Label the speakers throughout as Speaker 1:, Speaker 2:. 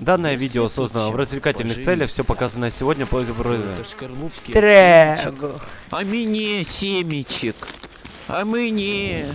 Speaker 1: Данное видео создано в развлекательных целях, все показанное сегодня по
Speaker 2: Трэг.
Speaker 3: А мне семечек. А мне.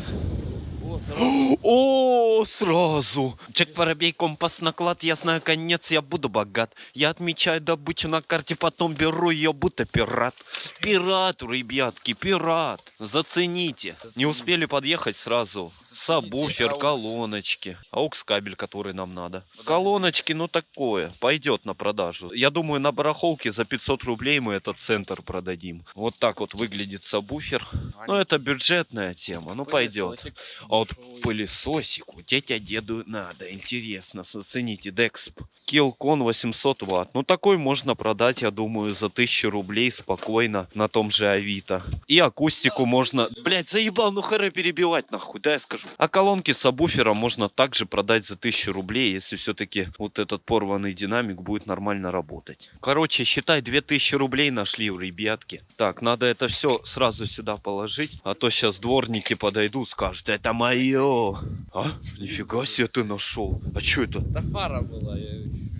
Speaker 4: О, сразу. Джек Воробей, компас наклад, я знаю конец, я буду богат. Я отмечаю добычу на карте, потом беру ее, будто пират. Пират, ребятки, пират. Зацените. Не успели подъехать сразу. Сабвуфер, колоночки. Аукс кабель, который нам надо. Колоночки, ну такое. Пойдет на продажу. Я думаю, на барахолке за 500 рублей мы этот центр продадим. Вот так вот выглядит сабвуфер. Ну, это бюджетная тема. Ну, пойдет. А вот пылесосику тетя деду надо. Интересно, оцените. Дексп. Килкон 800 ватт. Ну, такой можно продать, я думаю, за 1000 рублей спокойно на том же Авито. И акустику можно... Блять, заебал, ну харе перебивать нахуй, да я скажу. А колонки сабвуфера можно также продать за 1000 рублей, если все-таки вот этот порванный динамик будет нормально работать. Короче, считай, 2000 рублей нашли у ребятки. Так, надо это все сразу сюда положить, а то сейчас дворники подойдут, скажут, это мое. А? Нифига себе ты нашел. А что это?
Speaker 2: Это фара была. я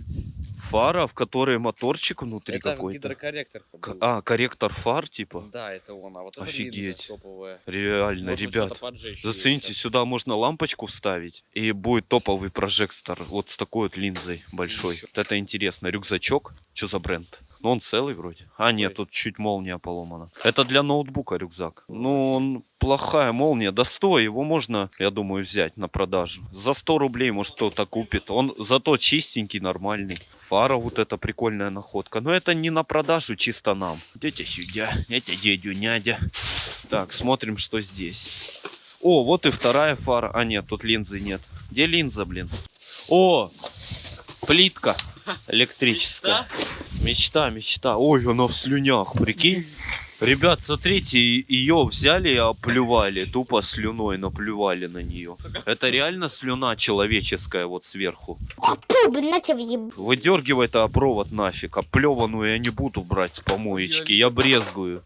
Speaker 4: Фара, в которой моторчик внутри
Speaker 2: Это
Speaker 4: какой-то.
Speaker 2: гидрокорректор. Был.
Speaker 4: А, корректор фар, типа?
Speaker 2: Да, это он. А вот
Speaker 4: Офигеть.
Speaker 2: топовая.
Speaker 4: Реально,
Speaker 2: Можно
Speaker 4: ребят. Зацените, сюда можно лампочку вставить, и будет топовый прожектор вот с такой вот линзой большой. Вот это интересно. Рюкзачок. Что за бренд? Ну, он целый вроде. А, нет, тут чуть молния поломана. Это для ноутбука рюкзак. Ну, он плохая молния. Да стой, его можно, я думаю, взять на продажу. За 100 рублей, может, кто-то купит. Он зато чистенький, нормальный. Фара вот эта прикольная находка. Но это не на продажу, чисто нам. Идите сюда, это дядю Нядя. Так, смотрим, что здесь. О, вот и вторая фара. А, нет, тут линзы нет. Где линза, блин? О, плитка электрическая. Мечта, мечта. Ой, она в слюнях, прикинь. Ребят, смотрите, ее взяли и оплювали, тупо слюной наплювали на нее. Это реально слюна человеческая вот сверху.
Speaker 5: Въеб...
Speaker 4: Выдергивай это провод нафиг, оплеванную я не буду брать с помоечки, я брезгую.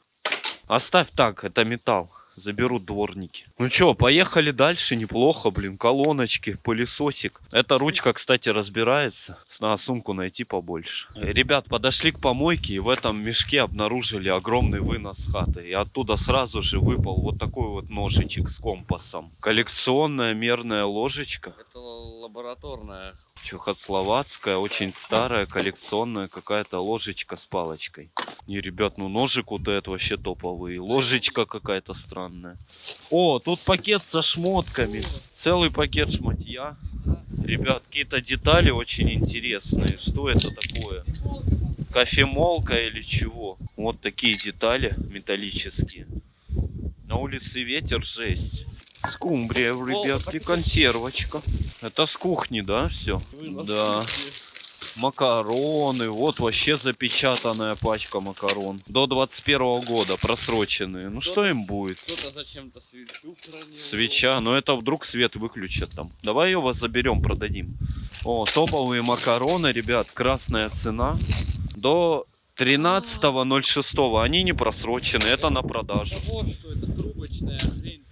Speaker 4: Оставь так, это металл. Заберут дворники. Ну чё, поехали дальше. Неплохо, блин. Колоночки, пылесосик. Эта ручка, кстати, разбирается. Надо сумку найти побольше. Э, Ребят, подошли к помойке и в этом мешке обнаружили огромный вынос хаты. И оттуда сразу же выпал вот такой вот ножичек с компасом. Коллекционная мерная ложечка.
Speaker 2: Это лабораторная.
Speaker 4: Чехословацкая, очень старая, коллекционная какая-то ложечка с палочкой. Не, ребят, ну ножик вот этот вообще топовый. Ложечка какая-то странная. О, тут пакет со шмотками. Целый пакет шматья. Ребят, какие-то детали очень интересные. Что это такое? Кофемолка или чего? Вот такие детали металлические. На улице ветер жесть. Скумбрия, ребятки, консервочка. Это с кухни, да, все? Да. Макароны, вот вообще запечатанная пачка макарон. До 21 года просроченные. Ну что им будет?
Speaker 2: Кто-то зачем-то свечу хранил.
Speaker 4: Свеча, но это вдруг свет выключат там. Давай ее вас заберем, продадим. О, топовые макароны, ребят, красная цена. До 13.06. Они не просрочены, это на продажу.
Speaker 2: Вот что это трубочная хрень,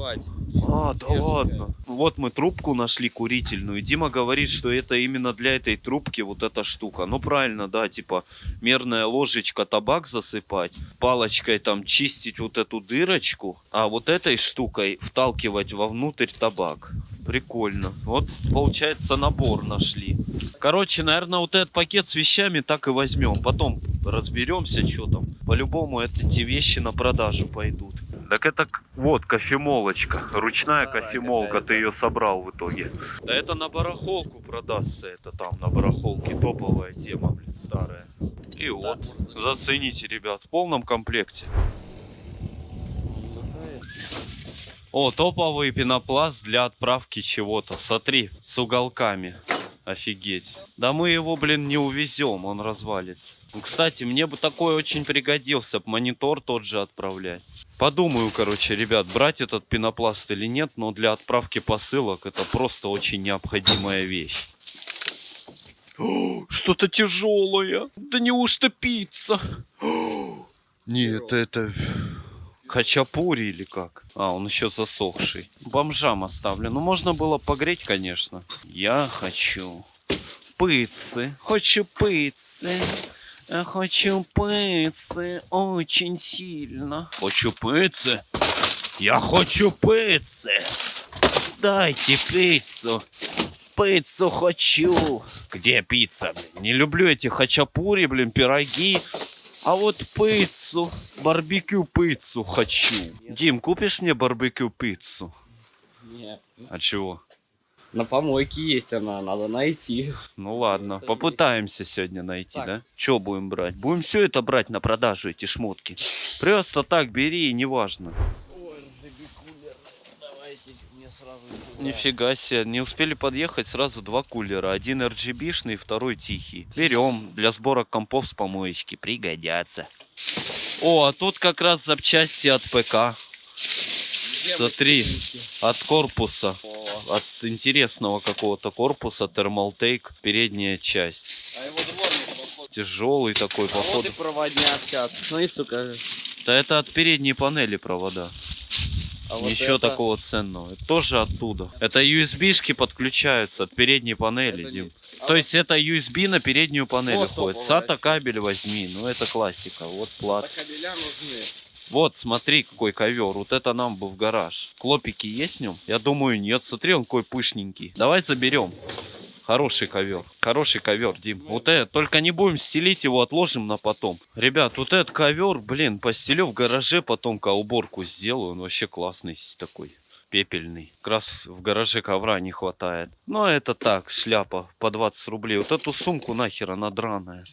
Speaker 2: забивать.
Speaker 4: А, да ладно. Вот мы трубку нашли курительную. Дима говорит, что это именно для этой трубки вот эта штука. Ну правильно, да, типа мерная ложечка табак засыпать, палочкой там чистить вот эту дырочку, а вот этой штукой вталкивать вовнутрь табак. Прикольно. Вот получается набор нашли. Короче, наверное, вот этот пакет с вещами так и возьмем. Потом разберемся, что там. По-любому эти вещи на продажу пойдут. Так это вот кофемолочка, ручная
Speaker 2: Да,
Speaker 4: кофемолка,
Speaker 2: какая-то.
Speaker 4: ты ее собрал в итоге. Да это на барахолку продастся, это там на барахолке топовая тема, блин, старая. И вот, зацените, ребят, в полном комплекте. О, топовый пенопласт для отправки чего-то. Смотри, с уголками. Офигеть. Да мы его, блин, не увезем, он развалится. Ну, Кстати, мне бы такой очень пригодился, монитор тот же отправлять. Подумаю, короче, ребят, брать этот пенопласт или нет, но для отправки посылок это просто очень необходимая вещь. Что-то тяжелое. Да неужто пицца? Нет, это хачапури или как? А, он еще засохший. Бомжам оставлю. Ну, можно было погреть, конечно. Я хочу пиццы, хочу пиццы. Я хочу пиццы очень сильно. Хочу пиццы. Я хочу пиццы. Дайте пиццу. Пиццу хочу. Где пицца? Не люблю эти хачапури, блин, пироги. А вот пиццу, барбекю пиццу хочу. Дим, купишь мне барбекю пиццу?
Speaker 2: Нет.
Speaker 4: А чего?
Speaker 2: На помойке есть она, надо найти.
Speaker 4: Ну ладно,
Speaker 2: Это
Speaker 4: попытаемся сегодня найти,
Speaker 2: Так.
Speaker 4: да? Что будем брать? Будем все это брать на продажу, эти шмотки. Просто так бери, неважно.
Speaker 2: Ой, кулер. Давайте мне сразу
Speaker 4: Нифига себе, не успели подъехать сразу два кулера. Один RGB-шный, второй тихий. Берем, для сбора компов с помоечки, пригодятся. О, а тут как раз запчасти от ПК, Смотри. от корпуса. От интересного какого-то корпуса, термалтейк, передняя часть.
Speaker 2: А его дворник.
Speaker 4: Тяжелый такой,
Speaker 2: А вот
Speaker 4: походу.
Speaker 2: и проводняк сейчас. Смотри, сука.
Speaker 4: Да это от передней панели провода.
Speaker 2: А вот
Speaker 4: Ничего
Speaker 2: это-
Speaker 4: такого ценного. Это тоже оттуда. Это USB-шки подключаются от передней панели,
Speaker 2: Это
Speaker 4: Дим.
Speaker 2: не- А
Speaker 4: То
Speaker 2: вот
Speaker 4: есть это USB на переднюю панель
Speaker 2: Вот
Speaker 4: ходит. SATA кабель возьми, ну это классика. Вот плат.
Speaker 2: так кабеля нужны.
Speaker 4: Вот, смотри, какой ковер. Вот это нам бы в гараж. Клопики есть в нем? Я думаю, нет. Смотри, он какой пышненький. Давай заберем. Хороший ковер. Хороший ковер, Дим. Вот это, только не будем стелить его, отложим на потом. Ребят, вот этот ковер, блин, постелю в гараже, потом ка уборку сделаю. Он вообще классный такой. Пепельный. Как раз в гараже ковра не хватает. Но это так, шляпа по 20 рублей. Вот эту сумку нахер, она драная.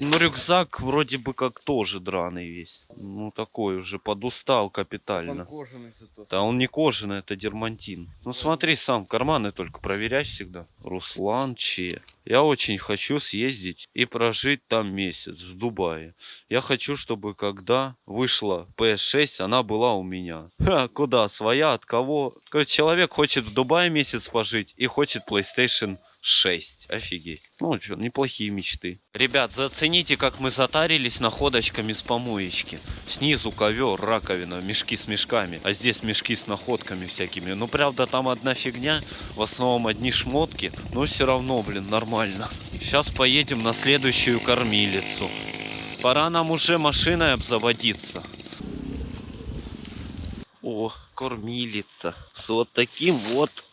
Speaker 4: Ну, рюкзак вроде бы как тоже драный весь. Ну, такой уже подустал капитально.
Speaker 2: Он кожаный зато.
Speaker 4: Да он не кожаный, это дермантин. Ну смотри сам, карманы только проверяй всегда. Руслан Че. Я очень хочу съездить и прожить там месяц, в Дубае. Я хочу, чтобы когда вышла PS6, она была у меня. Ха, куда? Своя? От кого? Человек хочет в Дубае месяц пожить и хочет PlayStation 6. Офигеть. Ну что, неплохие мечты. Ребят, зацените, как мы затарились находочками с помоечки. Снизу ковер, раковина, мешки с мешками. А здесь мешки с находками всякими. Ну, правда, там одна фигня. В основном одни шмотки. Но все равно, блин, нормально. Сейчас поедем на следующую кормилицу. Пора нам уже машиной обзаводиться. О, кормилица. С вот таким вот...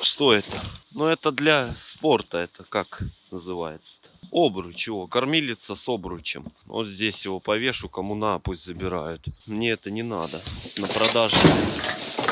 Speaker 4: Что это? Ну, это для спорта. Это как называется-то? Обруч его. Кормилица с обручем. Вот здесь его повешу. Кому на, пусть забирают. Мне это не надо. На продаже.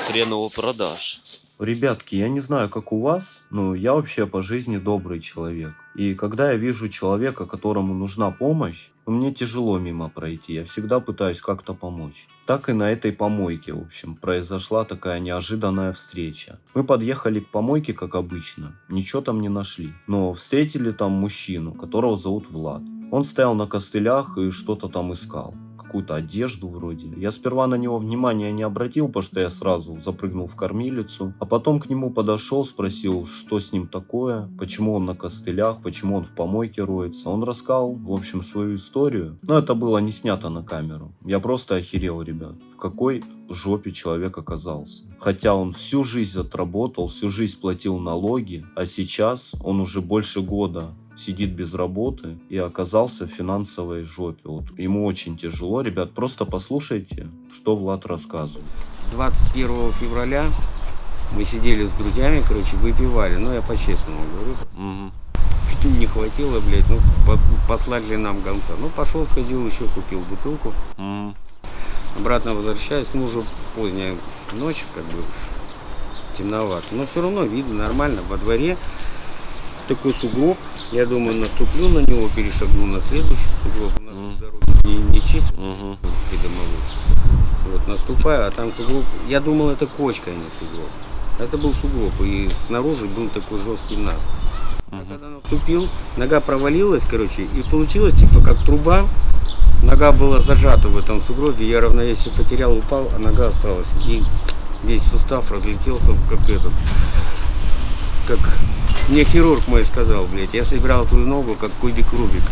Speaker 4: Хрен его продаж.
Speaker 1: Ребятки, я не знаю, как у вас, но я вообще по жизни добрый человек. И когда я вижу человека, которому нужна помощь, мне тяжело мимо пройти. Я всегда пытаюсь как-то помочь. Так и на этой помойке, в общем, произошла такая неожиданная встреча. Мы подъехали к помойке, как обычно. Ничего там не нашли. Но встретили там мужчину, которого зовут Влад. Он стоял на костылях и что-то там искал какую-то одежду вроде. Я сперва на него внимания не обратил, потому что я сразу запрыгнул в кормилицу. А потом к нему подошел, спросил, что с ним такое, почему он на костылях, почему он в помойке роется. Он рассказал, в общем, свою историю. Но это было не снято на камеру. Я просто охерел, ребят. В какой жопе человек оказался. Хотя он всю жизнь отработал, всю жизнь платил налоги, а сейчас он уже больше года сидит без работы и оказался в финансовой жопе. Вот ему очень тяжело, ребят, просто послушайте, что Влад рассказывает.
Speaker 6: 21 февраля мы сидели с друзьями, короче, выпивали. Ну, я по-честному говорю.
Speaker 4: Мгм.
Speaker 6: Не хватило, блядь, ну, по- послали нам гонца. Ну, пошел, сходил, еще купил бутылку.
Speaker 4: Мгм.
Speaker 6: Обратно возвращаюсь, ну, уже поздняя ночь, как бы, темновато. Но все равно видно нормально. Во дворе такой сугроб. Я думаю, наступлю на него, перешагну на следующий сугроб. У нас
Speaker 4: Мгм.
Speaker 6: дорога не, не чистят. Придомовых. Вот, наступаю, а там сугроб. Я думал, это кочка, а не сугроб. Это был сугроб, и снаружи был такой жесткий наст. А
Speaker 4: Мгм.
Speaker 6: когда наступил, нога провалилась, короче, и получилось, типа, как труба. Нога была зажата в этом сугробе, я равновесие потерял, упал, а нога осталась. И весь сустав разлетелся, как этот, как мне хирург мой сказал, блядь, я собирал твою ногу, как кубик Рубика.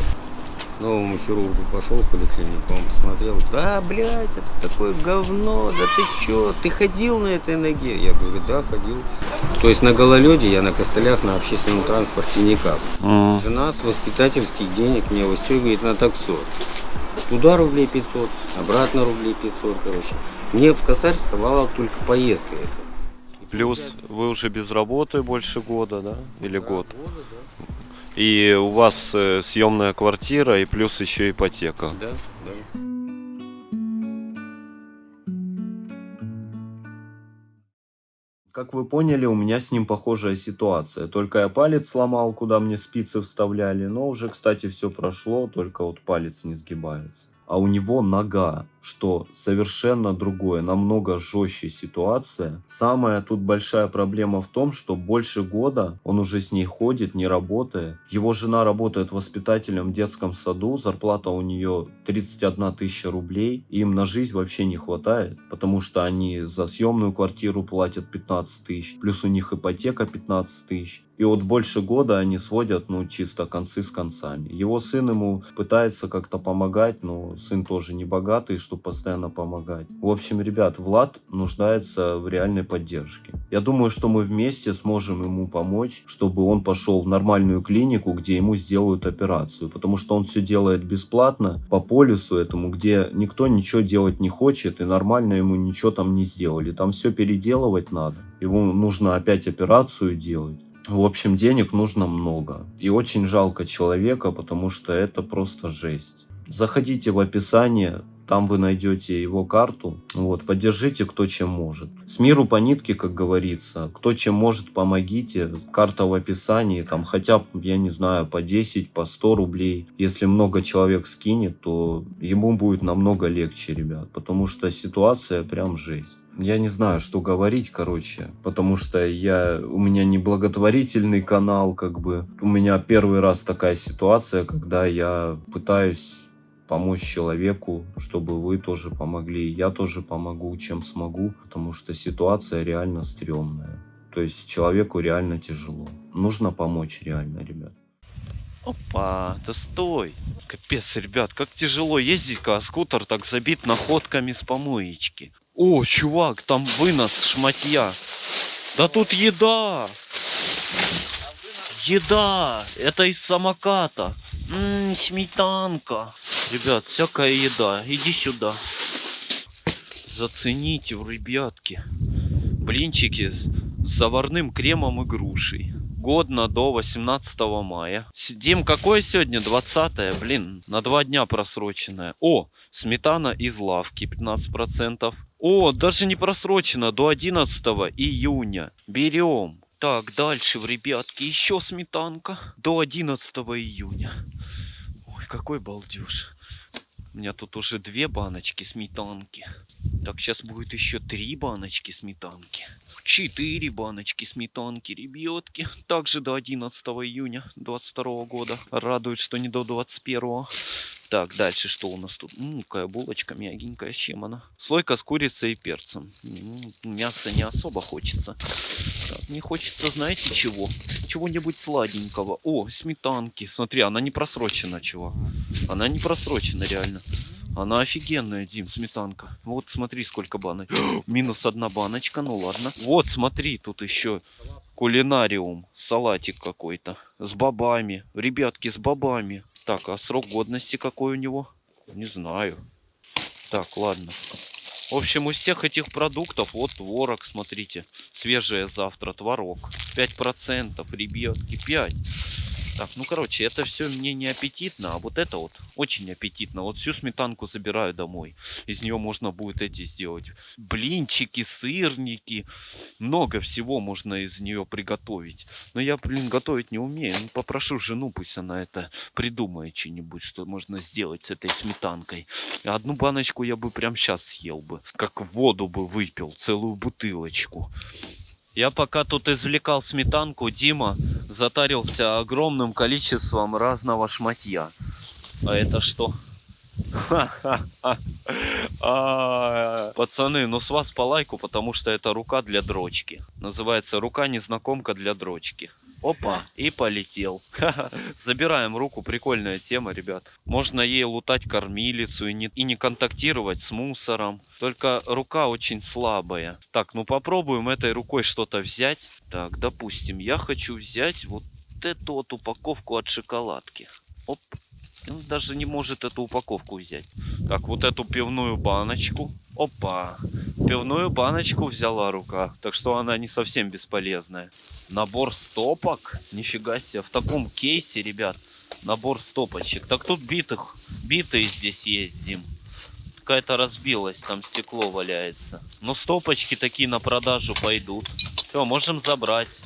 Speaker 6: новому хирургу пошел в поликлинику, он посмотрел, да, блядь, это такое говно, да ты чё, ты ходил на этой ноге? Я говорю, да, ходил. То есть на гололеде я на костылях на общественном транспорте никак. Жена с воспитательских денег меня выстегивает на таксо. Туда рублей 500, обратно рублей 500, короче. Мне в косарь вставала только поездка эта.
Speaker 4: Плюс вы уже без работы больше года, да? Или
Speaker 6: да,
Speaker 4: год.
Speaker 6: года, да.
Speaker 4: И у вас съемная квартира и плюс еще ипотека.
Speaker 6: Да, да.
Speaker 1: Как вы поняли, у меня с ним похожая ситуация. Только я палец сломал, куда мне спицы вставляли. Но уже, кстати, все прошло, только вот палец не сгибается. А у него нога, что совершенно другое, намного жестче ситуация. Самая тут большая проблема в том, что больше года он уже с ней ходит, не работает. Его жена работает воспитателем в детском саду, зарплата у нее 31 тысяча рублей. Им на жизнь вообще не хватает, потому что они за съемную квартиру платят 15 тысяч, плюс у них ипотека 15 тысяч. И вот больше года они сводят, ну, чисто концы с концами. Его сын ему пытается как-то помогать, но сын тоже не богатый, чтобы постоянно помогать. В общем, ребят, Влад нуждается в реальной поддержке. Я думаю, что мы вместе сможем ему помочь, чтобы он пошел в нормальную клинику, где ему сделают операцию. Потому что он все делает бесплатно, по полюсу этому, где никто ничего делать не хочет, и нормально ему ничего там не сделали. Там все переделывать надо. Ему нужно опять операцию делать. В общем, денег нужно много. И очень жалко человека, потому что это просто жесть. Заходите в описание, там вы найдете его карту. Вот, поддержите кто чем может. С миру по нитке, как говорится. Кто чем может, помогите. Карта в описании. Там хотя бы, я не знаю, по 10, по 100 рублей. Если много человек скинет, то ему будет намного легче, ребят. Потому что ситуация прям жесть. Я не знаю, что говорить, короче, потому что я, у меня не благотворительный канал, как бы. У меня первый раз такая ситуация, когда я пытаюсь помочь человеку, чтобы вы тоже помогли. Я тоже помогу, чем смогу, потому что ситуация реально стрёмная. То есть человеку реально тяжело. Нужно помочь реально, ребят.
Speaker 4: Опа, да стой. Капец, ребят, как тяжело ездить-ка, а скутер так забит находками с помоечки. О, чувак, там вынос шматья. Да тут еда. Еда. Это из самоката. Ммм, сметанка. Ребят, всякая еда. Иди сюда. Зацените, ребятки. Блинчики с заварным кремом и грушей. Годно до 18 мая. Дим, какое сегодня? 20 Блин, на два дня просроченное. О, сметана из лавки 15%. О, даже не просрочено, до 11 июня. Берем. Так, дальше, ребятки, еще сметанка. До 11 июня. Ой, какой балдеж. У меня тут уже две баночки сметанки. Так, сейчас будет еще три баночки сметанки. Четыре баночки сметанки, ребятки. Также до 11 июня 22 года. Радует, что не до 21. Так, дальше что у нас тут? М, какая булочка мягенькая, чем она? Слойка с курицей и перцем. М, Мяса не особо хочется. Так, мне хочется, знаете чего? Чего-нибудь сладенького. О, сметанки. Смотри, она не просрочена, чувак. Она не просрочена, реально. Она офигенная, Дим, сметанка. Вот смотри, сколько банок. Минус одна баночка, ну ладно. Вот, смотри, тут еще кулинариум. Салатик какой-то. С бобами. Ребятки, с бобами. Так, а срок годности какой у него? Не знаю. Так, ладно. В общем, из всех этих продуктов, вот творог, смотрите. Свежее завтра, творог. 5%, ребятки, 5. Так, ну короче, это все мне не аппетитно, а вот это вот очень аппетитно. Вот всю сметанку забираю домой. Из нее можно будет эти сделать блинчики, сырники. Много всего можно из нее приготовить. Но я, блин, готовить не умею. Ну, попрошу жену, пусть она это придумает что-нибудь, что можно сделать с этой сметанкой. Одну баночку я бы прям сейчас съел бы. Как воду бы выпил, целую бутылочку. Я пока тут извлекал сметанку, Дима затарился огромным количеством разного шматья. А это что? А, Пацаны, ну с вас по лайку, потому что это рука для дрочки. Называется рука незнакомка для дрочки. Опа, и полетел. Забираем руку, прикольная тема, ребят. Можно ей лутать кормилицу и не, и не контактировать с мусором. Только рука очень слабая. Так, ну попробуем этой рукой что-то взять. Так, допустим, я хочу взять вот эту вот упаковку от шоколадки. Оп. Он даже не может эту упаковку взять. Так, вот эту пивную баночку. Опа. Пивную баночку взяла рука. Так что она не совсем бесполезная. Набор стопок. Нифига себе. В таком кейсе, ребят. Набор стопочек. Так тут битых. Битые здесь есть, Дим. Какая-то разбилась. Там стекло валяется. Но стопочки такие на продажу пойдут. Все, можем забрать.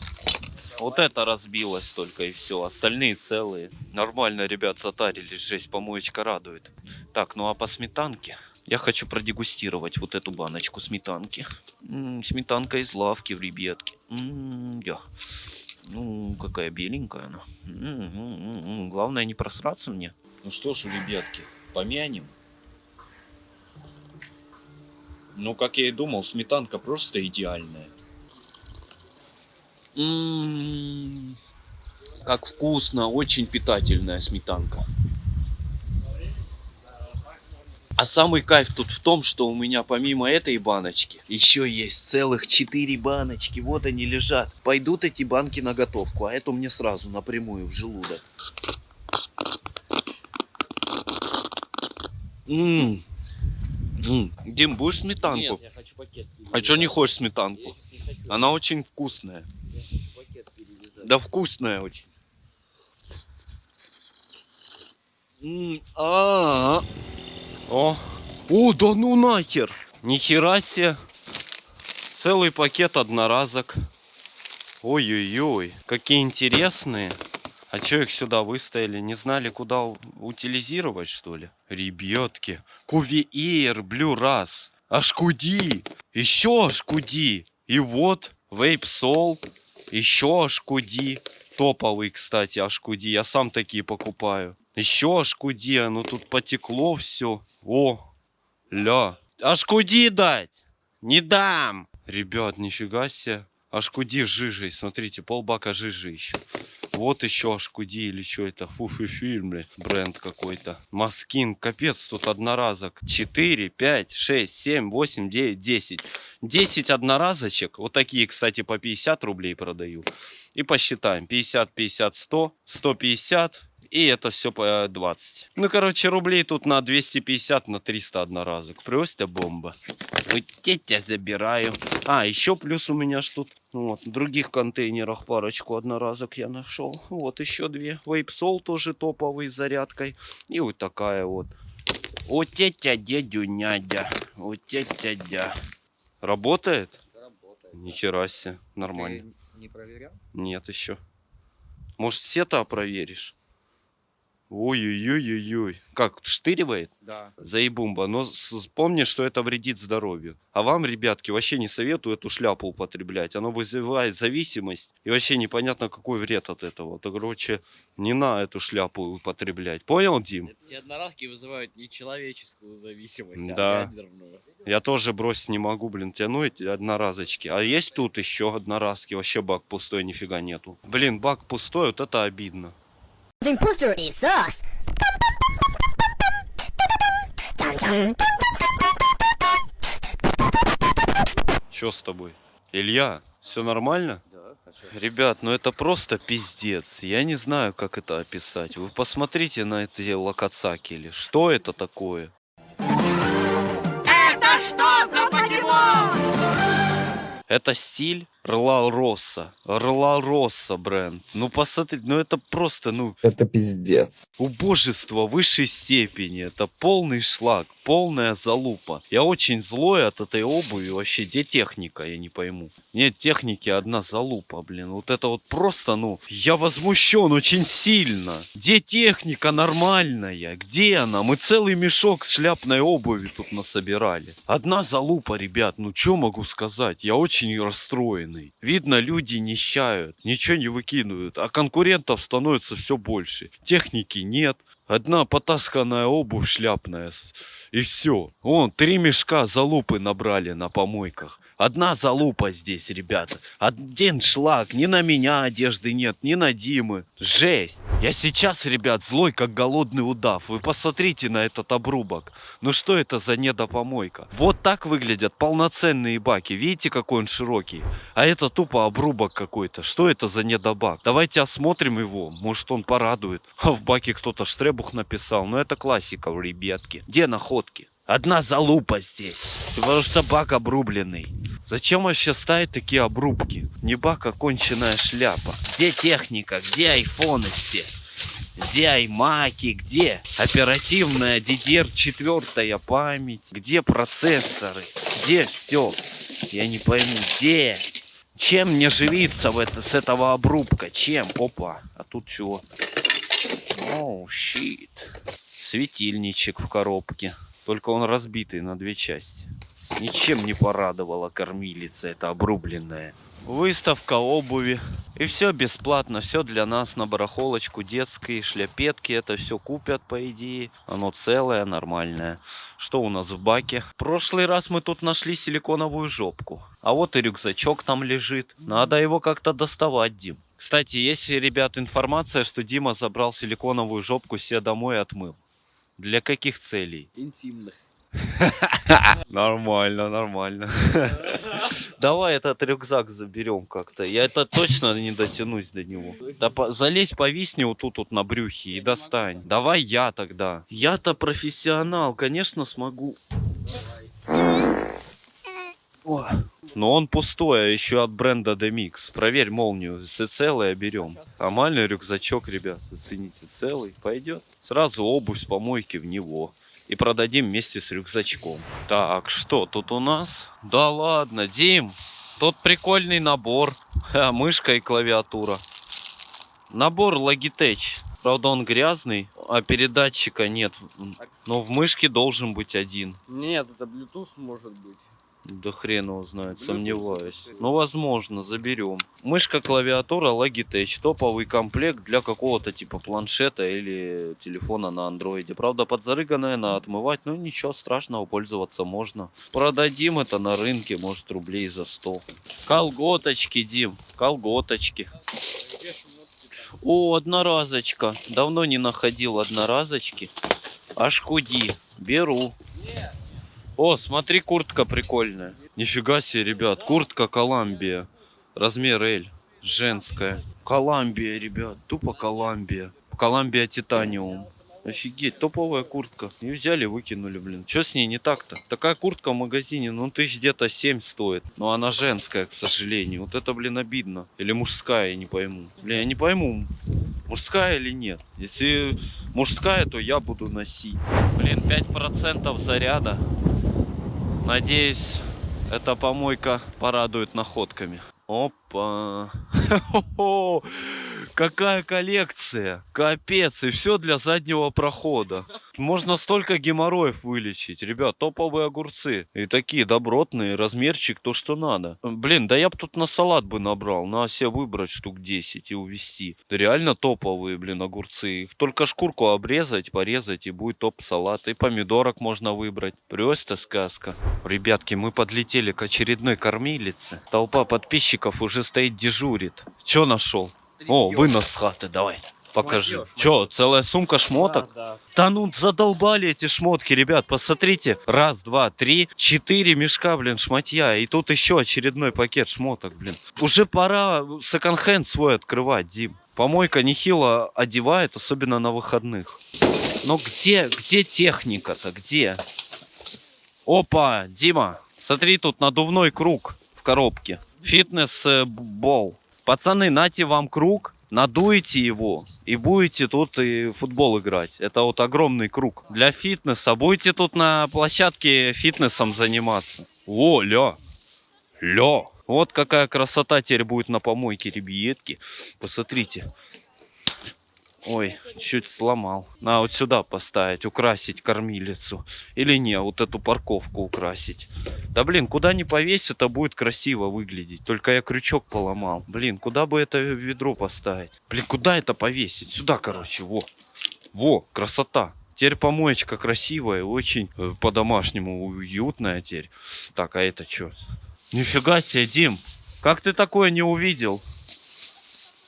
Speaker 4: Вот это разбилось только и все. Остальные целые. Нормально, ребят, затарились. Жесть, помоечка радует. Так, ну а по сметанке? Я хочу продегустировать вот эту баночку сметанки. М, сметанка из лавки в ребятке. М, я. Ну, какая беленькая она. М, м, м, м. Главное не просраться мне.
Speaker 7: Ну что ж, ребятки, помянем. Ну, как я и думал, сметанка просто идеальная.
Speaker 4: М, Как вкусно, очень питательная сметанка. А самый кайф тут в том, что у меня помимо этой баночки еще есть целых четыре баночки. Вот они лежат. Пойдут эти банки на готовку, а эту мне сразу напрямую в желудок. М. М. Дим, будешь сметанку?
Speaker 2: Нет, я хочу пакет.
Speaker 4: А что не хочешь сметанку? Она очень вкусная. Да вкусная очень. М, а, О, о, да ну нахер! Нихера себе! Целый пакет одноразок. Ой-ой-ой, какие интересные. А чё их сюда выставили? Не знали, куда утилизировать, что ли? Ребятки, Cuvie Air, Blue Razz, HQD, еще HQD. И вот, Vape Soul, еще HQD. Топовый, кстати, HQD. Я сам такие покупаю. Еще HQD, ну тут потекло все. О, ля. HQD дать! Не дам! Ребят, нифига себе. HQD с жижей, смотрите, полбака жижи еще. Вот еще HQD или что это? Фу, фу, фильм, бля. Бренд какой-то. Maskking, капец, тут одноразок. 4, 5, 6, 7, 8, 9, 10. 10 одноразочек. Вот такие, кстати, по 50 рублей продаю. И посчитаем. 50, 50, 100, 150. И это все по 20. Ну, короче, рублей тут на 250, на 300 одноразок. Просто бомба. Вот я забираю. А, еще плюс у меня ж тут вот, в других контейнерах парочку одноразок я нашел. Вот еще две. Вейпсол тоже топовый с зарядкой. И вот такая вот. Вот тетя дядю нядя. Вот тетя дя. Работает?
Speaker 6: Работает.
Speaker 4: Нихера себе. Нормально.
Speaker 6: не проверял?
Speaker 4: Нет еще. Может, сета проверишь? Ой-ой-ой-ой-ой. Как, штыривает?
Speaker 6: Да.
Speaker 4: Заебумба. Но с- помни, что это вредит здоровью. А вам, ребятки, вообще не советую эту шляпу употреблять. Оно вызывает зависимость. И вообще непонятно, какой вред от этого. Так, короче, не на эту шляпу употреблять. Понял, Дим?
Speaker 2: Эти одноразки вызывают не человеческую зависимость,
Speaker 4: Да.
Speaker 2: а ядерную.
Speaker 4: Я тоже бросить не могу, блин, тяну эти одноразочки. А есть тут еще одноразки. Вообще бак пустой, нифига нету. Блин, бак пустой, вот это обидно.
Speaker 5: Imposter is. Dum-dum.
Speaker 4: Че с тобой? Илья, все нормально?
Speaker 6: Да.
Speaker 4: Ребят, ну это просто пиздец. Я не знаю, как это описать. Вы посмотрите на эти локоцакели. Что это такое? Это что за Это стиль Рла Росса. Рла Росса бренд. Ну посмотри, ну это просто, ну,
Speaker 8: Это пиздец.
Speaker 4: убожество высшей степени. Это полный шлак, полная залупа. Я очень злой от этой обуви. Вообще, где техника, я не пойму. Нет техники, одна залупа, блин. Вот это вот просто, ну, я возмущен очень сильно. Где техника нормальная? Где она? Мы целый мешок шляпной обуви тут насобирали. Одна залупа, ребят, ну что могу сказать? Я очень расстроенный. Видно, люди нищают, ничего не выкидывают, а конкурентов становится все больше. Техники нет, одна потасканная обувь шляпная. И все. Вон, три мешка залупы набрали на помойках. Одна залупа здесь, ребята. Один шлак. Ни на меня одежды нет, ни на Димы. Жесть. Я сейчас, ребят, злой, как голодный удав. Вы посмотрите на этот обрубок. Ну что это за недопомойка? Вот так выглядят полноценные баки. Видите, какой он широкий? А это тупо обрубок какой-то. Что это за недобак? Давайте осмотрим его. Может он порадует. А в баке кто-то штребух написал. Ну это классика, ребятки. Где находки? Одна залупа здесь. Потому что бак обрубленный. Зачем вообще ставить такие обрубки? Не бак, а конченая шляпа. Где техника? Где айфоны все? Где аймаки? Где оперативная DDR4 память? Где процессоры? Где все? Я не пойму, где? Чем мне живиться в это, с этого обрубка? Чем? Опа. А тут чего? Оу, щит. Светильничек в коробке. Только он разбитый на две части. Ничем не порадовала кормилица эта обрубленная. Выставка обуви. И все бесплатно, все для нас на барахолочку. Детские шляпетки, это все купят, по идее. Оно целое, нормальное. Что у нас в баке? В прошлый раз мы тут нашли силиконовую жопку. А вот и рюкзачок там лежит. Надо его как-то доставать, Дим. Кстати, есть, ребят, информация, что Дима забрал силиконовую жопку себе домой и отмыл. Для каких целей?
Speaker 2: Интимных.
Speaker 4: Нормально, нормально. Давай этот рюкзак заберем как-то. Я это точно не дотянусь до него. Да по- залезь, повисни вот тут вот на брюхе и достань. Давай я тогда. Я-то профессионал, конечно смогу. О. Но он пустой, а еще от бренда Demix. Проверь молнию, если целое берем. Нормальный рюкзачок, ребят, зацените, целый, пойдет. Сразу обувь с помойки в него. И продадим вместе с рюкзачком. Так, что тут у нас? Да ладно, Дим, тут прикольный набор. Ха, мышка и клавиатура. Набор Logitech. Правда, он грязный, а передатчика нет. Но в мышке должен быть один.
Speaker 2: Нет, это Bluetooth может быть.
Speaker 4: Да хрен его знает, сомневаюсь. Ну, возможно, заберем. Мышка, клавиатура, Logitech. Топовый комплект для какого-то типа планшета или телефона на андроиде. Правда, подзарыганная, надо отмывать. Но ничего страшного, пользоваться можно. Продадим это на рынке, может, рублей за 100. Колготочки, Дим, колготочки. О, одноразочка. Давно не находил одноразочки. Аж худи. Беру. О, смотри, куртка прикольная. Нифига себе, ребят, куртка Коламбия. Размер L. Женская. Коламбия, ребят, тупо Коламбия. Коламбия Титаниум. Офигеть, топовая куртка. И взяли, выкинули, блин. Что с ней не так-то? Такая куртка в магазине, ну, тысяч где-то 7 стоит. Но она женская, к сожалению. Вот это, блин, обидно. Или мужская, я не пойму. Блин, я не пойму, мужская или нет. Если мужская, то я буду носить. Блин, 5% заряда. Надеюсь, эта помойка порадует находками. Опа. Какая коллекция. Капец. И все для заднего прохода. Можно столько геморроев вылечить. Ребят, топовые огурцы. И такие добротные. Размерчик то, что надо. Блин, да я бы тут на салат бы набрал. На себе выбрать штук 10 и увезти. Реально топовые, блин, огурцы. Их только шкурку обрезать, порезать и будет топ-салат. И помидорок можно выбрать. Просто сказка. Ребятки, мы подлетели к очередной кормилице. Толпа подписчиков уже стоит дежурит. Че нашел? О, вынос с хаты, давай. Покажи.
Speaker 2: Шмотьё,
Speaker 4: Че, целая сумка шмоток?
Speaker 2: Да, да.
Speaker 4: Да ну задолбали эти шмотки, ребят, посмотрите. Раз, два, три, четыре мешка, блин, шматья. И тут еще очередной пакет шмоток, блин. Уже пора секонд-хенд свой открывать, Дим. Помойка нехило одевает, особенно на выходных. Но где, где техника-то, где? Опа, Дима, смотри, тут надувной круг в коробке. Фитнес-бол. Пацаны, нате вам круг, надуете его и будете тут и футбол играть. Это вот огромный круг для фитнеса. Будете тут на площадке фитнесом заниматься. О, ля, ля. Вот какая красота теперь будет на помойке, ребятки. Посмотрите. Ой, чуть сломал. На вот сюда поставить, украсить кормилицу. Или не, вот эту парковку украсить. Да блин, куда не повесь, это будет красиво выглядеть. Только я крючок поломал. Блин, куда бы это ведро поставить? Блин, куда это повесить? Сюда, короче, во. Во, красота. Теперь помоечка красивая, очень э, по-домашнему уютная теперь. Так, а это что? Нифига себе, Дим. Как ты такое не увидел?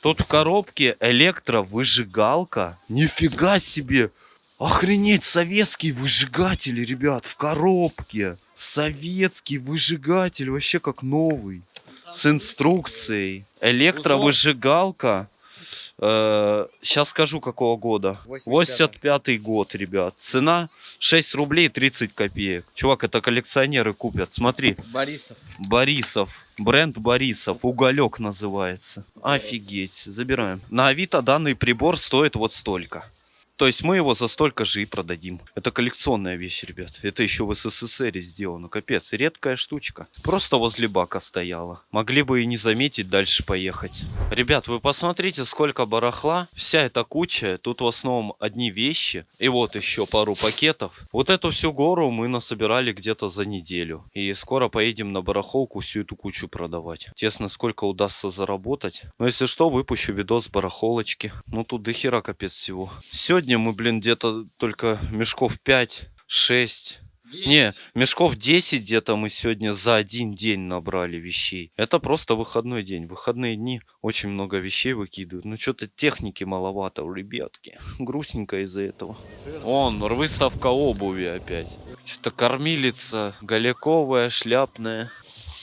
Speaker 4: Тут в коробке электровыжигалка. Нифига себе. Охренеть, советский выжигатель, ребят, в коробке. Советский выжигатель, вообще как новый. С инструкцией. Электровыжигалка. сейчас скажу, какого года. 85-й год, ребят. Цена 6 рублей 30 копеек. Чувак, это коллекционеры купят. Смотри,
Speaker 2: Борисов.
Speaker 4: Борисов. Бренд Борисов. Уголек называется. Офигеть. Забираем. На Авито данный прибор стоит вот столько. То есть мы его за столько же и продадим. Это коллекционная вещь, ребят. Это еще в СССР сделано. Капец, редкая штучка. Просто возле бака стояла. Могли бы и не заметить, дальше поехать. Ребят, вы посмотрите, сколько барахла. Вся эта куча. Тут в основном одни вещи. И вот еще пару пакетов. Вот эту всю гору мы насобирали где-то за неделю. И скоро поедем на барахолку всю эту кучу продавать. Тесно, сколько удастся заработать. Но если что, выпущу видос барахолочки. Ну тут до хера капец всего. Сегодня мы, блин, где-то только мешков 5-6 не, мешков 10 где-то мы сегодня за один день набрали вещей. Это просто выходной день. Выходные дни очень много вещей выкидывают. Ну, что-то техники маловато у ребятки. Грустненько из-за этого. Он, выставка обуви опять. Что-то кормилица, голяковая, шляпная.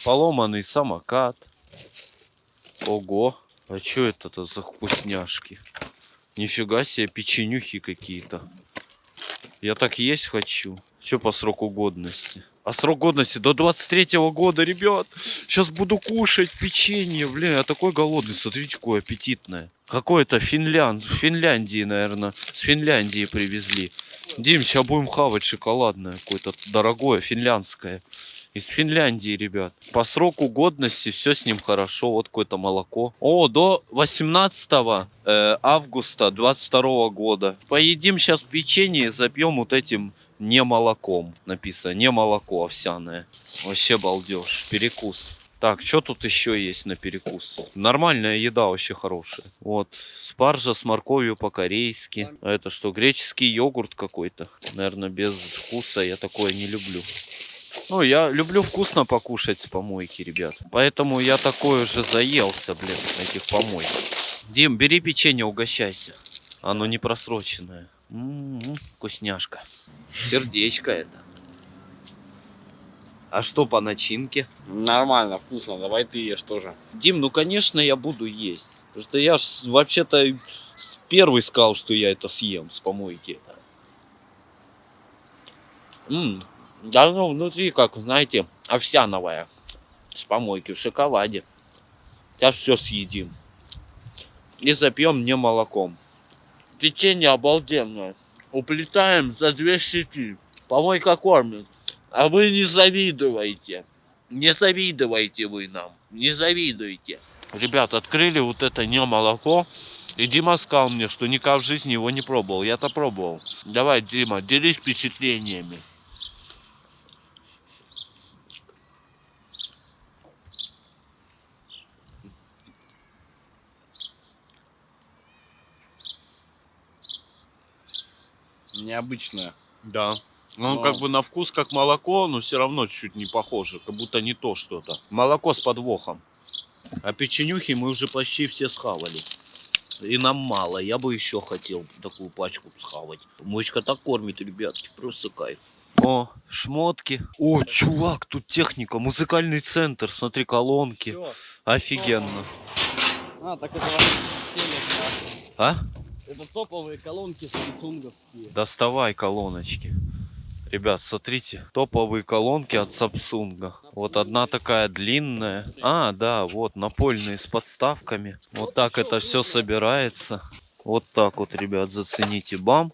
Speaker 4: Поломанный самокат. Ого. А что это-то за вкусняшки? Нифига себе, печенюхи какие-то. Я так есть хочу. Все по сроку годности. А срок годности до 23 года, ребят. Сейчас буду кушать печенье. Блин, я такой голодный. Смотрите, какое аппетитное. Какое-то Финлянд... Финляндии, наверное. С Финляндии привезли. Дим, сейчас будем хавать шоколадное. Какое-то дорогое, финляндское. Из Финляндии, ребят. По сроку годности все с ним хорошо. Вот какое-то молоко. О, до 18 э, августа 22 года. Поедим сейчас печенье и запьем вот этим не молоком. Написано не молоко овсяное. Вообще балдеж. Перекус. Так, что тут еще есть на перекус? Нормальная еда вообще хорошая. Вот, спаржа с морковью по-корейски. А это что, греческий йогурт какой-то? Наверное, без вкуса я такое не люблю. Ну, я люблю вкусно покушать с помойки, ребят. Поэтому я такой уже заелся, блин, этих помойок. Дим, бери печенье, угощайся. Оно не просроченное. М-м-м, вкусняшка. Сердечко это. А что по начинке?
Speaker 2: Нормально, вкусно. Давай ты ешь тоже.
Speaker 4: Дим, ну конечно я буду есть. Потому что я вообще-то первый сказал, что я это съем с помойки. М, Да ну внутри, как знаете, овсяновая. С помойки в шоколаде. Сейчас все съедим. И запьем не молоком. Печенье обалденное. Уплетаем за две щеки. Помойка кормит. А вы не завидуете. Не завидуйте вы нам. Не завидуйте. Ребят, открыли вот это не молоко. И Дима сказал мне, что никак в жизни его не пробовал. Я-то пробовал. Давай, Дима, делись впечатлениями.
Speaker 2: Необычная.
Speaker 7: Да. Ну,
Speaker 2: Но-
Speaker 7: как бы на вкус как молоко, но все равно чуть не похоже. Как будто не то что-то. Молоко с подвохом.
Speaker 4: А печенюхи мы уже почти все схавали. И нам мало. Я бы еще хотел такую пачку схавать. Мочка так кормит, ребятки. Просто кайф. О, шмотки. О, чувак, тут техника. Музыкальный центр. Смотри, колонки.
Speaker 2: Всё.
Speaker 4: Офигенно.
Speaker 2: А, так это телек,
Speaker 4: А?
Speaker 2: Это топовые колонки самсунговские.
Speaker 4: Доставай колоночки. Ребят, смотрите, топовые колонки от Samsung. Вот одна такая длинная. А, да, вот, напольные с подставками. Вот так это все собирается. Вот так вот, ребят, зацените. Бам.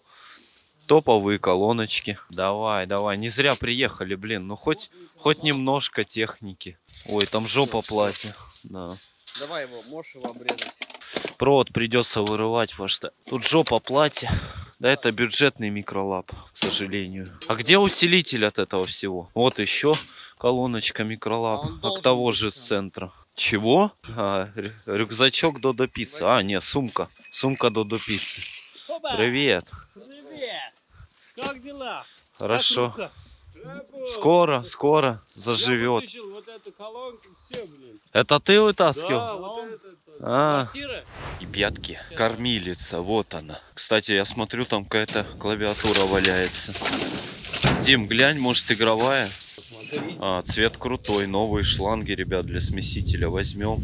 Speaker 4: Топовые колоночки. Давай, давай. Не зря приехали, блин. Ну хоть, хоть немножко техники. Ой, там жопа платья. Да.
Speaker 2: Давай его, можешь его обрезать.
Speaker 4: Провод придется вырывать, потому что тут жопа платья. Да, это бюджетный микролап, к сожалению. А где усилитель от этого всего? Вот еще колоночка
Speaker 2: А
Speaker 4: микролап
Speaker 2: он
Speaker 4: от того
Speaker 2: быть
Speaker 4: же
Speaker 2: там.
Speaker 4: центра. Чего? А, рю- рюкзачок Додо Пиццы. А, не, сумка. Сумка Додо Пиццы. Привет.
Speaker 2: Привет! Как дела?
Speaker 4: Хорошо. Скоро, скоро заживет.
Speaker 2: вот эту колонку, все, блин.
Speaker 4: Это ты вытаскивал?
Speaker 2: вот это.
Speaker 4: А.
Speaker 2: Квартира?
Speaker 4: Ребятки, кормилица, вот она. Кстати, я смотрю, там какая-то клавиатура валяется. Дим, глянь, может игровая? А, цвет крутой, новые шланги, ребят, для смесителя возьмем.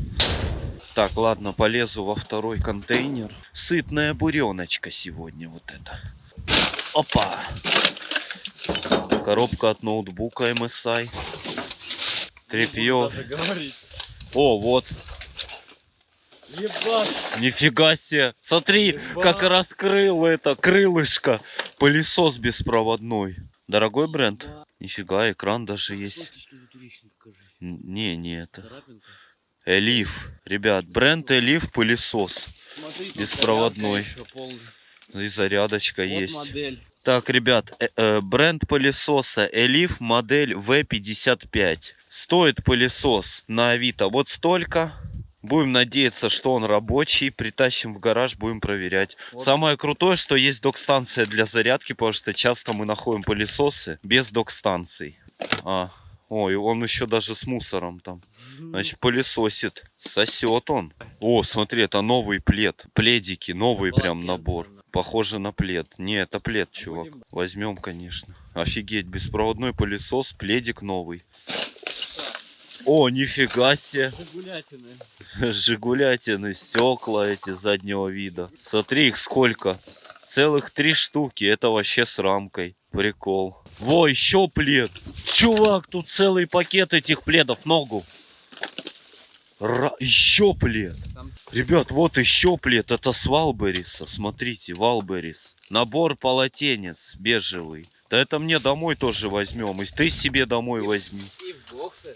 Speaker 4: Так, ладно, полезу во второй контейнер. Сытная буреночка сегодня вот это. Опа! Коробка от ноутбука MSI. Трепье. О, вот.
Speaker 2: Ебать.
Speaker 4: Нифига себе. Смотри, как раскрыл это крылышко. Пылесос беспроводной. Дорогой бренд? Нифига, экран даже есть. Не, не это. Элиф. Ребят, бренд Элиф пылесос.
Speaker 2: Смотри,
Speaker 4: Беспроводной. И зарядочка
Speaker 2: Вот
Speaker 4: есть.
Speaker 2: модель.
Speaker 4: Так, ребят, э- э, бренд пылесоса Элиф модель V55. Стоит пылесос на Авито вот столько. Будем надеяться, что он рабочий. Притащим в гараж, будем проверять. Самое крутое, что есть док-станция для зарядки, потому что часто мы находим пылесосы без док-станций. А, ой, он еще даже с мусором там. Значит, пылесосит. Сосет он. О, смотри, это новый плед. Пледики, новый прям набор. Похоже на плед. Не, это плед, чувак. Возьмем, конечно. Офигеть, беспроводной пылесос, пледик новый. О, нифига себе.
Speaker 2: Загулятины.
Speaker 4: Жигулятины, стекла эти заднего вида. Смотри, их сколько. Целых три штуки. Это вообще с рамкой. Прикол. Во, еще плед. Чувак, тут целый пакет этих пледов. Ногу. Ра- еще плед.
Speaker 2: Там-
Speaker 4: Ребят, вот еще плед. Это с Валбериса. Смотрите, Валберис. Набор полотенец бежевый. Да это мне домой тоже возьмем. И ты себе домой возьми.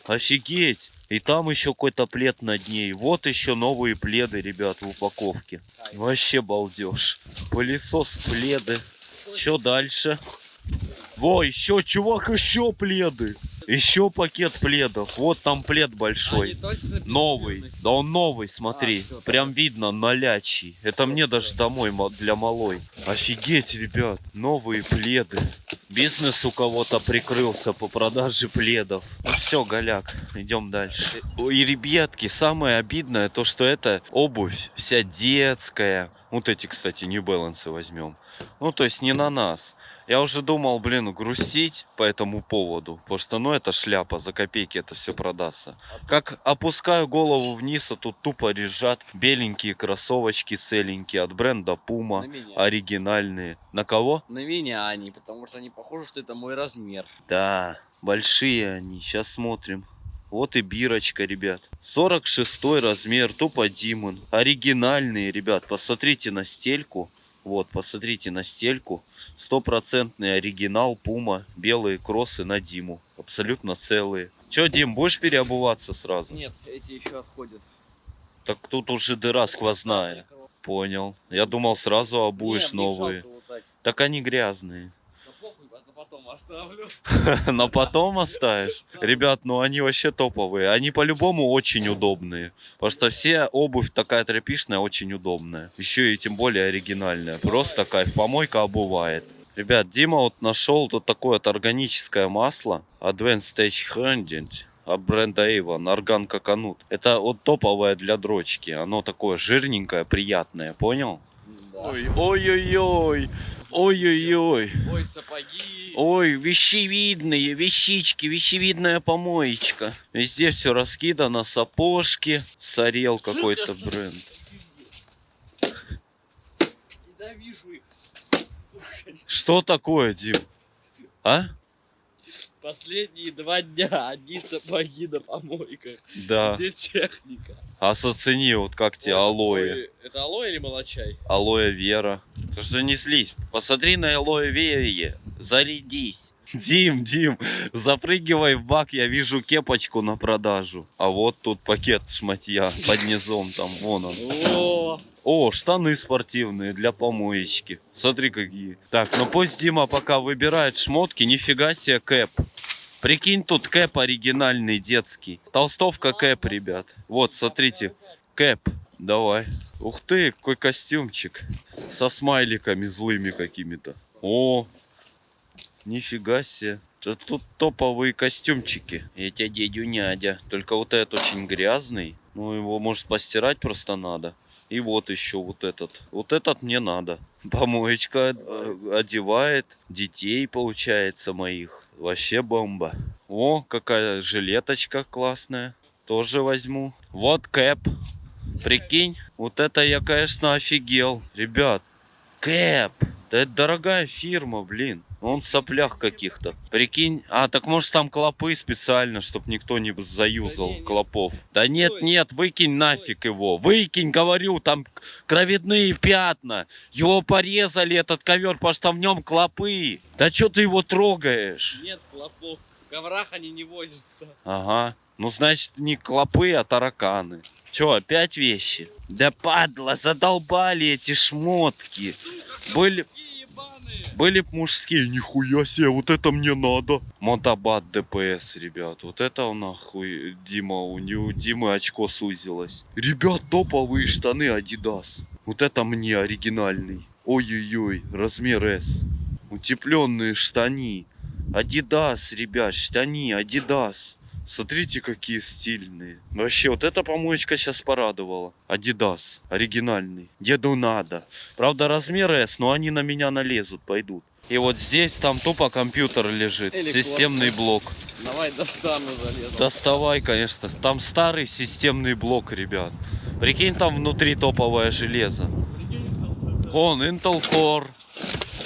Speaker 4: Офигеть! И там еще какой-то плед над ней. Вот еще новые пледы, ребят, в упаковке. Вообще балдеж. Пылесос, пледы. Что дальше? Во, еще, чувак, еще пледы. Еще пакет пледов. Вот там плед большой. Новый. Да он новый, смотри.
Speaker 2: А,
Speaker 4: Прям видно, налячий. Это мне даже домой для малой. Офигеть, ребят. Новые пледы. Бизнес у кого-то прикрылся по продаже пледов. Ну все, голяк, идем дальше. И, ребятки, самое обидное, то что это обувь вся детская. Вот эти, кстати, New Balance возьмем. Ну, то есть не на нас. Я уже думал, блин, грустить по этому поводу, потому что, ну, это шляпа, за копейки это все продастся. Как опускаю голову вниз, а тут тупо лежат беленькие кроссовочки целенькие от бренда Puma, оригинальные. На кого?
Speaker 2: На меня они, потому что они похожи, что это мой размер.
Speaker 4: Да, большие они, сейчас смотрим. Вот и бирочка, ребят. 46 размер, тупо Димон. Оригинальные, ребят, посмотрите на стельку. Вот, посмотрите на стельку. Стопроцентный оригинал Пума. Белые кроссы на Диму. Абсолютно целые. Че, Дим, будешь переобуваться сразу?
Speaker 2: Нет, эти еще отходят.
Speaker 4: Так тут уже дыра сквозная. Понял. Я думал, сразу обуешь
Speaker 2: мне
Speaker 4: новые.
Speaker 2: Так
Speaker 4: они грязные.
Speaker 2: Потом оставлю.
Speaker 4: На потом оставишь? Ребят, ну они вообще топовые. Они по-любому очень удобные. Потому что все обувь такая тряпишная очень удобная. Еще и тем более оригинальная. Просто кайф. Помойка обувает. Ребят, Дима вот нашел тут такое вот органическое масло. Advanced Stage Handling от бренда Avon, орган коконут. Это вот топовое для дрочки. Оно такое жирненькое, приятное, понял?
Speaker 2: Да.
Speaker 4: Ой, ой-ой-ой.
Speaker 2: Ой, сапоги.
Speaker 4: Ой, вещевидные, вещички, вещевидная помоечка. Везде все раскидано, сапожки, сорел какой-то бренд. Что такое, Дим? А?
Speaker 2: Последние два дня одни сапоги на помойках.
Speaker 4: Да.
Speaker 2: Где техника?
Speaker 4: А зацени, вот как тебе
Speaker 2: Вот
Speaker 4: алоэ.
Speaker 2: такой- Это алоэ или молочай?
Speaker 4: Алоэ Вера. То что не слизь. Посмотри на алоэ Вере. Зарядись. Дим, Дим, запрыгивай в бак, я вижу кепочку на продажу. А вот тут пакет шматья под низом, там вон он.
Speaker 2: О,
Speaker 4: О, штаны спортивные для помоечки. Смотри какие. Так, ну пусть Дима пока выбирает шмотки. Нифига себе кэп. Прикинь, тут кэп оригинальный, детский. Толстовка кэп, ребят. Вот, смотрите. Кэп. Давай. Ух ты, какой костюмчик. Со смайликами злыми какими-то. О, нифига себе. Тут топовые костюмчики. Эти дядю нядя. Только вот этот очень грязный. Ну, его, может, постирать просто надо. И вот еще вот этот. Вот этот мне надо. Помоечка э, одевает детей, получается, моих. Вообще бомба. О, какая жилеточка классная. Тоже возьму. Вот кэп. Прикинь, вот это я, конечно, офигел. Ребят, кэп. Да это дорогая фирма, блин. Он в соплях каких-то. Прикинь. А, так может там клопы специально, чтобы никто не заюзал
Speaker 2: Да не, не.
Speaker 4: клопов. Да нет, нет, выкинь нафиг его. Выкинь, говорю, там кровяные пятна. Его порезали, этот ковер, потому что в нем клопы. Да что ты его трогаешь?
Speaker 2: Нет клопов. В коврах они не возятся.
Speaker 4: Ага. Ну, значит, не клопы, а тараканы. Че, опять вещи? Да падла, задолбали эти шмотки. Были,
Speaker 2: Какие ебаные.
Speaker 4: Были мужские, нихуя себе, вот это мне надо. Мотобат ДПС, ребят, вот это нахуй, Дима, у него Димы очко сузилось. Ребят, топовые штаны Adidas. Вот это мне оригинальный. Ой-ой-ой, размер S. Утепленные штани. Adidas, ребят, штани, Adidas. Смотрите, какие стильные. Вообще, вот эта помоечка сейчас порадовала. Adidas, оригинальный. Деду надо. Правда, размер S, но они на меня налезут, пойдут. И вот здесь там тупо компьютер лежит.
Speaker 2: Или
Speaker 4: системный блок.
Speaker 2: Давай достану залезу.
Speaker 4: Доставай, конечно. Там старый системный блок, ребят. Прикинь, там внутри топовое железо. Он Intel Core.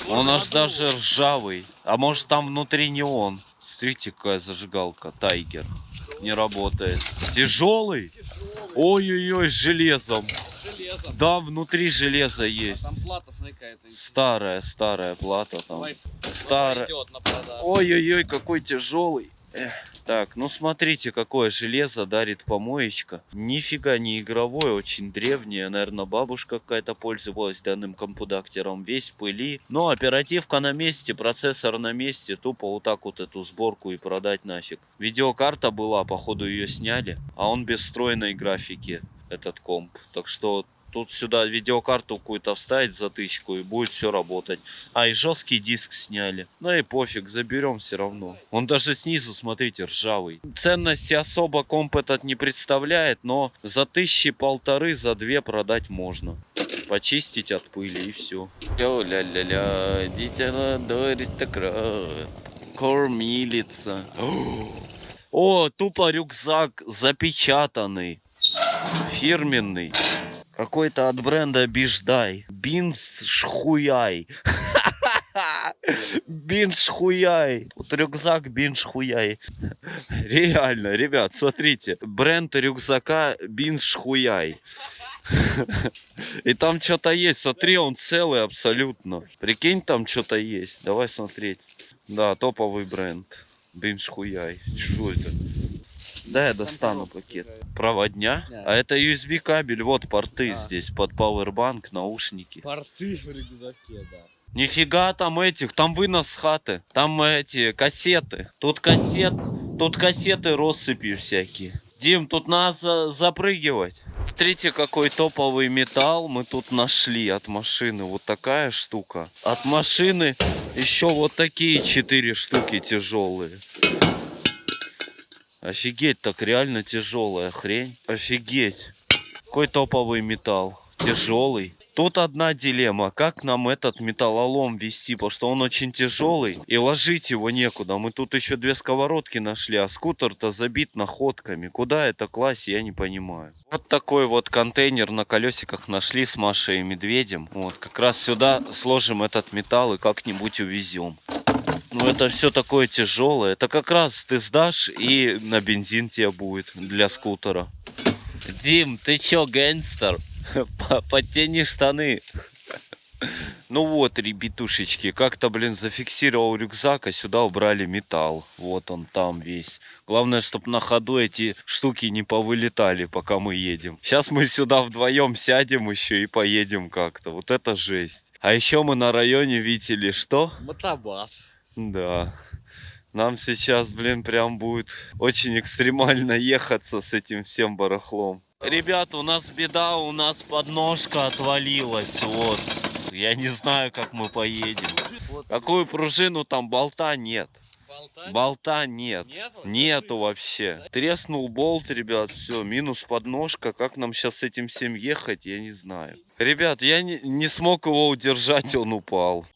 Speaker 4: Он аж даже ржавый. А может там внутри не он. Смотрите, какая зажигалка. Тайгер. Не работает. Тяжелый? Ой-ой-ой, с железом.
Speaker 2: Железом.
Speaker 4: Да, внутри железо
Speaker 2: А
Speaker 4: есть.
Speaker 2: там плата, смотри, какая-то.
Speaker 4: Старая, старая плата там. Старая. Ой-ой-ой, какой тяжелый. Эх. Так, ну смотрите, какое железо дарит помоечка. Нифига не игровое, очень древнее. Наверное, бабушка какая-то пользовалась данным компудактером. Весь пыли. Но оперативка на месте, процессор на месте. Тупо вот так вот эту сборку и продать нафиг. Видеокарта была, походу ее сняли. А он без встроенной графики, этот комп. Так что тут сюда видеокарту какую-то вставить затычку и будет все работать. А, и жесткий диск сняли. Ну и пофиг, заберем все равно. Он даже снизу, смотрите, ржавый. Ценности особо комп этот не представляет, но за тысячи полторы, за две продать можно. Почистить от пыли и все. Ля-ля-ля, дитя молодой аристократ. Кормилица. О, тупо рюкзак запечатанный. Фирменный. Какой-то от бренда Биждай. Бинс Шхуяй. Бинш хуяй. Вот рюкзак Бинш хуяй. Реально, ребят, смотрите. Бренд рюкзака Бинш хуяй. И там что-то есть. Смотри, он целый абсолютно. Прикинь, там что-то есть. Давай смотреть. Да, топовый бренд. Бинш хуяй. Что это? Да, я достану пакет. Проводня?
Speaker 2: Да.
Speaker 4: А это USB кабель. Вот порты
Speaker 2: А.
Speaker 4: здесь под Powerbank, наушники.
Speaker 2: Порты в рюкзаке, да.
Speaker 4: Нифига там этих, там вынос с хаты. Там эти кассеты. Тут кассет, тут кассеты россыпью всякие. Дим, тут надо за- запрыгивать. Смотрите, какой топовый металл мы тут нашли от машины. Вот такая штука. От машины еще вот такие четыре штуки тяжелые. Офигеть, так реально тяжелая хрень. Офигеть. Какой топовый металл. Тяжелый. Тут одна дилемма, как нам этот металлолом вести, потому что он очень тяжелый, и ложить его некуда. Мы тут еще две сковородки нашли, а скутер-то забит находками. Куда это класть, я не понимаю. Вот такой вот контейнер на колесиках нашли с Машей и Медведем. Вот, как раз сюда сложим этот металл и как-нибудь увезем. Ну, это все такое тяжелое. Это как раз ты сдашь, и на бензин тебе будет для скутера. Дим, ты чё, гангстер? По- Подтяни штаны. Ну вот, ребятушечки, как-то, блин, зафиксировал рюкзак, а сюда убрали металл. Вот он там весь. Главное, чтобы на ходу эти штуки не повылетали, пока мы едем. Сейчас мы сюда вдвоем сядем еще и поедем как-то. Вот это жесть. А еще мы на районе видели что?
Speaker 2: Мотобас.
Speaker 4: Да. Нам сейчас, блин, прям будет очень экстремально ехаться с этим всем барахлом. Ребята, у нас беда, у нас подножка отвалилась, вот. Я не знаю, как мы поедем. Какую пружину, там болта нет.
Speaker 2: Болта?
Speaker 4: Болта нет.
Speaker 2: Нету?
Speaker 4: Нету вообще. Треснул болт, ребят, все, минус подножка. Как нам сейчас с этим всем ехать, я не знаю. Ребят, я не, не смог его удержать, он упал.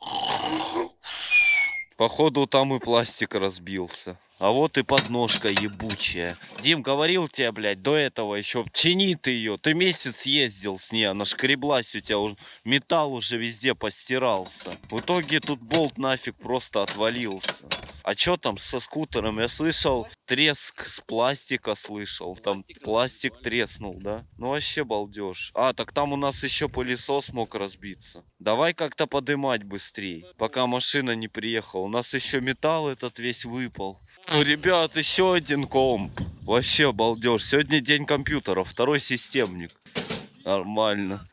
Speaker 4: Походу там и пластик разбился. А вот и подножка ебучая. Дим, говорил тебе, блядь, до этого еще, чини ты ее. Ты месяц ездил с ней, она шкреблась у тебя, уже, металл уже везде постирался. В итоге тут болт нафиг просто отвалился. А что там со скутером? Я слышал, треск с пластика слышал. Там
Speaker 2: Пластик
Speaker 4: треснул, да? Ну вообще балдеж. А, так там у нас еще пылесос мог разбиться. Давай как-то подымать быстрей, пока машина не приехала. У нас еще металл этот весь выпал. Ребят, еще один комп. Вообще балдеж. Сегодня день компьютера, второй системник. Нормально.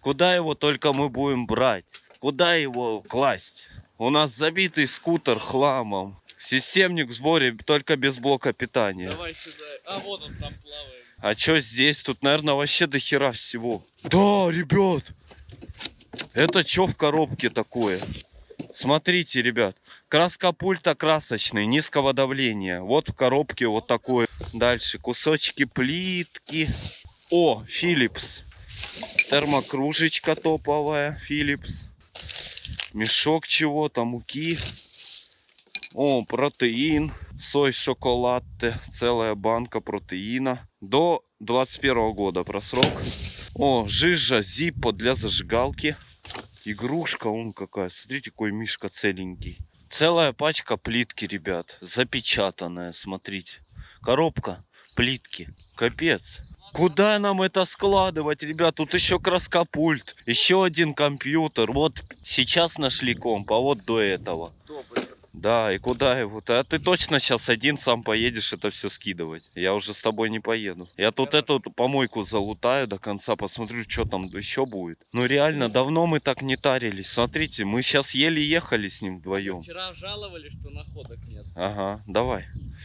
Speaker 4: Куда его только мы будем брать? Куда его класть? У нас забитый скутер хламом. Системник в сборе только без блока питания.
Speaker 2: Давай сюда. А, вот он там плавает.
Speaker 4: А чё здесь? Тут, наверное, вообще до хера всего. Да, ребят! Это чё в коробке такое? Смотрите, ребят. Краска пульта красочный, низкого давления. Вот в коробке вот такое. Дальше кусочки плитки. О, Philips. Термокружечка топовая, Philips. Мешок чего-то, муки. О, протеин. Сой шоколад. Целая банка протеина. До 21 года просрок. О, жижа Зиппо для зажигалки. Игрушка, он какая. Смотрите, какой мишка целенький. Целая пачка плитки, ребят. Запечатанная, смотрите. Коробка плитки. Капец. Куда нам это складывать, ребят? Тут еще краскопульт, еще один компьютер. Вот сейчас нашли комп, а вот до этого. Да, и куда его? А ты точно сейчас один сам поедешь это все скидывать? Я уже с тобой не поеду. Я тут эту помойку залутаю до конца, посмотрю, что там еще будет. Ну реально, давно мы так не тарились. Смотрите, мы сейчас еле ехали с ним вдвоем.
Speaker 2: Вчера жаловали, что находок нет.
Speaker 4: Ага, давай.